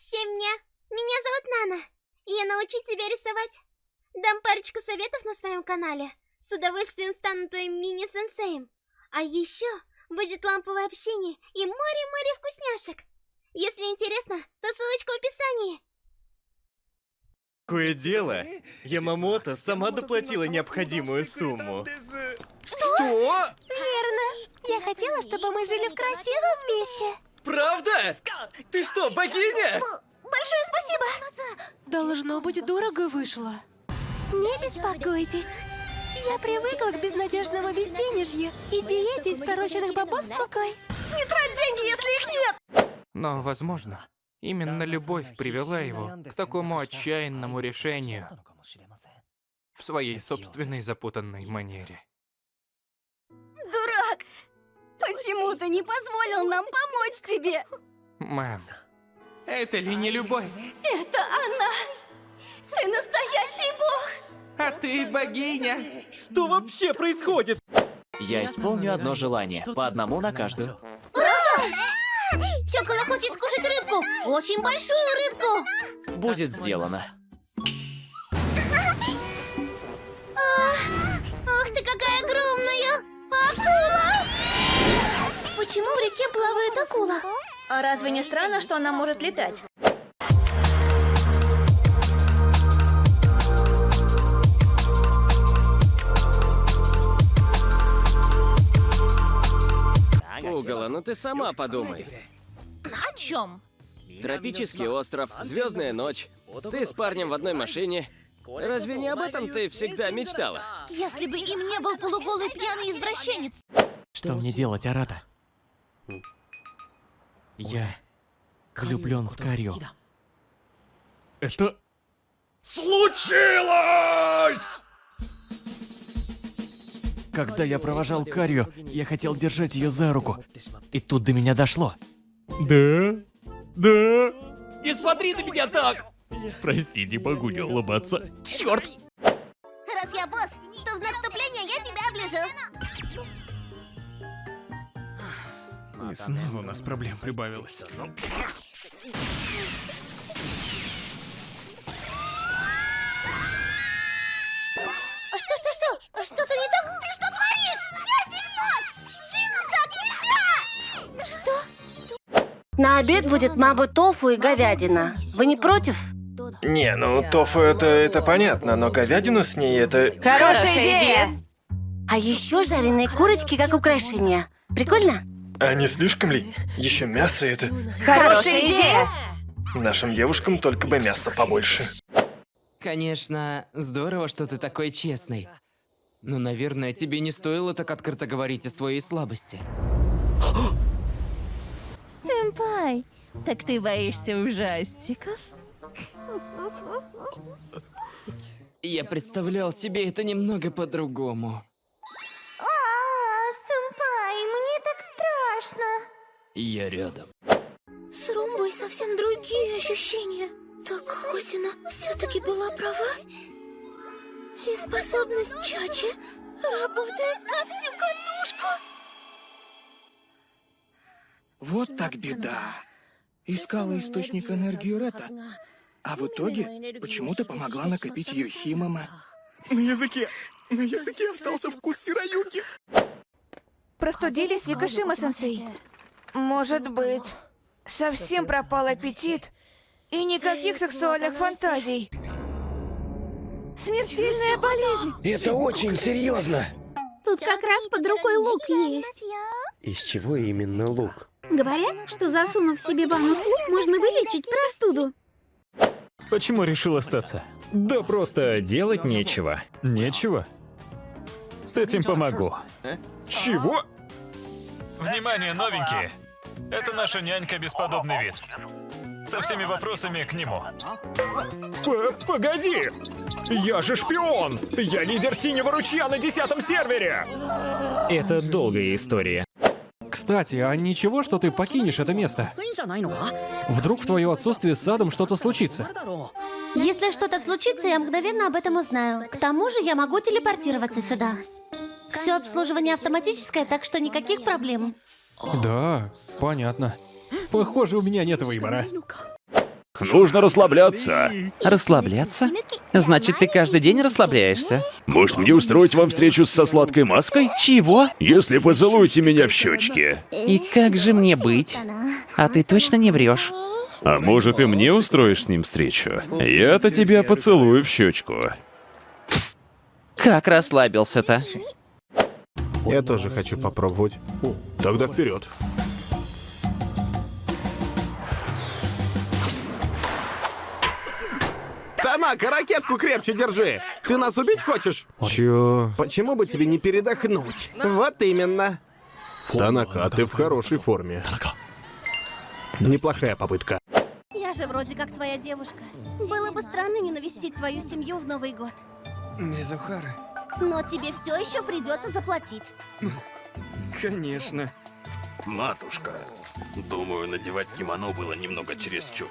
Всем мне. Меня зовут Нана. И я научу тебя рисовать. Дам парочку советов на своем канале. С удовольствием стану твоим мини-сенсеем. А еще будет ламповое общение и море-море вкусняшек. Если интересно, то ссылочка в описании. Кое дело, Ямамото сама доплатила необходимую сумму. Что? Верно. Я хотела, чтобы мы жили в красивом месте. Правда? Ты что, богиня? Большое спасибо. Должно быть, дорого вышло. Не беспокойтесь. Я привыкла к безнадежному безденежью и диете из пороченных бобов с мукой. Не трать деньги, если их нет! Но, возможно, именно любовь привела его к такому отчаянному решению в своей собственной запутанной манере. Почему ты не позволил нам помочь тебе? Мэм, это ли не любовь? Это она! Ты настоящий бог! А ты богиня? Что вообще происходит? Я исполню одно желание, по одному на каждую. Чокола хочет скушать рыбку. Очень большую рыбку. Будет сделано. Почему в реке плавает акула? А разве не странно, что она может летать? Угола, ну ты сама подумай. О чем? Тропический остров, звездная ночь. Ты с парнем в одной машине. Разве не об этом ты всегда мечтала? Если бы им не был полуголый пьяный извращенец. Что мне делать, Арата? Я влюблен в Карио. Это... Случилось! Когда я провожал Карио, я хотел держать ее за руку. И тут до меня дошло. Да? Да? Не смотри на меня так! Прости, не могу не улыбаться. Черт! Раз я босс, то в знак вступления я тебя оближу. И снова у нас проблем прибавилось. Что-что-что? Что-то не так? Ты что творишь? Я здесь босс! Джинам так нельзя! Что? На обед будет мабы тофу и говядина. Вы не против? Не, ну тофу это, это понятно, но говядину с ней это... Хорошая идея! А еще жареные курочки как украшение. Прикольно? А не слишком ли? Еще мясо это... Хорошая идея! Нашим девушкам только бы мяса побольше. Конечно, здорово, что ты такой честный. Но, наверное, тебе не стоило так открыто говорить о своей слабости. Сэмпай, так ты боишься ужастиков? Я представлял себе это немного по-другому. Я рядом. С Румбой совсем другие ощущения. Так Хосина все-таки была права. И способность Чачи работает на всю катушку. Вот так беда. Искала источник энергии Рета, а в итоге почему-то помогла накопить ее Химама. На языке, на языке остался вкус сироюки. Простудились, Викашима-сенсей? Может быть. Совсем пропал аппетит и никаких сексуальных фантазий. Смертельная болезнь! Это очень серьезно. Тут как раз под рукой лук есть. Из чего именно лук? Говорят, что засунув себе в анус лук, можно вылечить простуду. Почему решил остаться? Да просто делать нечего. Нечего? С этим помогу. Чего? Внимание, новенькие! Это наша нянька Бесподобный вид. Со всеми вопросами к нему. П Погоди! Я же шпион! Я лидер Синего Ручья на десятом сервере! Это долгая история. Кстати, а ничего, что ты покинешь это место? Вдруг в твое отсутствие с садом что-то случится? Если что-то случится, я мгновенно об этом узнаю. К тому же я могу телепортироваться сюда. Все обслуживание автоматическое, так что никаких проблем. Да, понятно. Похоже, у меня нет выбора. Нужно расслабляться. Расслабляться? Значит, ты каждый день расслабляешься? Может, мне устроить вам встречу со сладкой маской? Чего? Если поцелуете меня в щечки. И как же мне быть? А ты точно не врешь? А может, и мне устроишь с ним встречу? Я-то тебя поцелую в щечку. Как расслабился-то? Я тоже хочу попробовать. Тогда вперед. Танака, ракетку крепче держи! Ты нас убить хочешь? Чё? Почему бы тебе не передохнуть? Вот именно. Танака, а ты в хорошей форме. Неплохая попытка. Я же вроде как твоя девушка. Было бы странно не навестить твою семью в Новый год. Мизухара? Но тебе все еще придется заплатить. Конечно. Матушка, думаю, надевать кимоно было немного чересчур.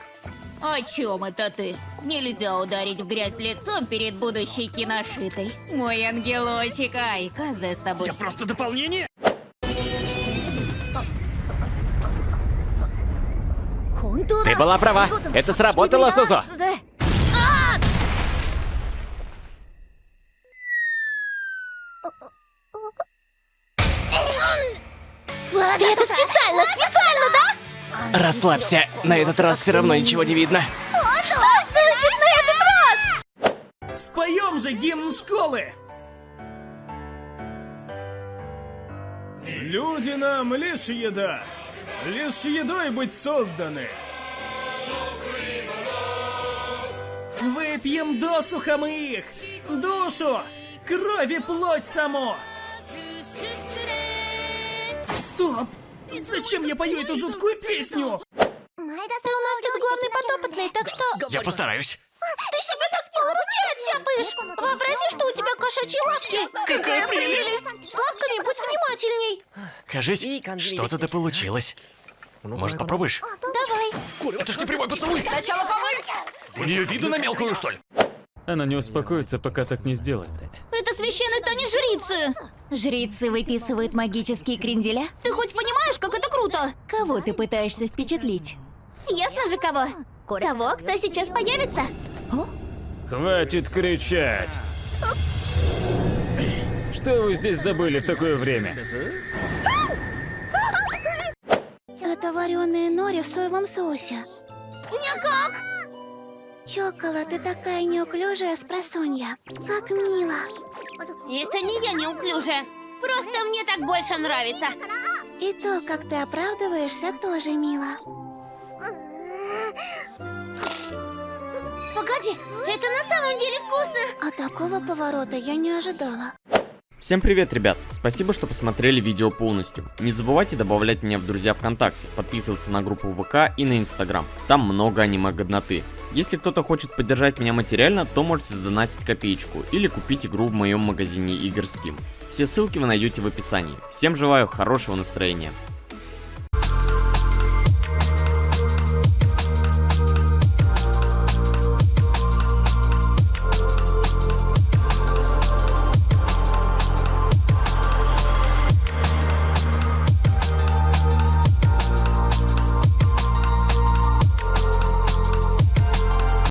О чем это ты? Нельзя ударить в грязь лицом перед будущей киношитой. Мой ангелочек, ай, Казе с тобой. Я просто дополнение? Ты была права. Это сработало, Сузо. Ты это специально, специально, да? Расслабься. На этот раз все равно ничего не видно. Что значит на этот раз? Споем же гимн школы! Люди нам лишь еда, лишь едой быть созданы. Выпьем досуха мы их, душу, кровь и плоть само. Стоп! Зачем я пою эту жуткую песню? У нас тут главный подопытный, так что... Я постараюсь. Ты себе так в полруки оттяпаешь! Вообрази, что у тебя кошачьи лапки! Какая прелесть! С лапками будь внимательней! Кажись, что-то да получилось. Может, попробуешь? Давай! Это ж не прямой поцелуй! Сначала помыть! У нее виду на мелкую, что ли? Она не успокоится, пока так не сделает. Это священный танец жрицы! Жрицы выписывают магические кренделя? Ты хоть понимаешь, как это круто? Кого ты пытаешься впечатлить? Ясно же кого? Того, кто сейчас появится. Хватит кричать! Что вы здесь забыли в такое время? Это вареные нори в соевом соусе. Никак! Чокола, ты такая неуклюжая спросонья. Как мило. Это не я неуклюжая. Просто мне так больше нравится. И то, как ты оправдываешься, тоже мило. Погоди, это на самом деле вкусно. А такого поворота я не ожидала. Всем привет, ребят! Спасибо, что посмотрели видео полностью. Не забывайте добавлять меня в друзья ВКонтакте, подписываться на группу ВК и на Инстаграм. Там много аниме-годноты. Если кто-то хочет поддержать меня материально, то можете задонатить копеечку или купить игру в моем магазине игр Steam. Все ссылки вы найдете в описании. Всем желаю хорошего настроения.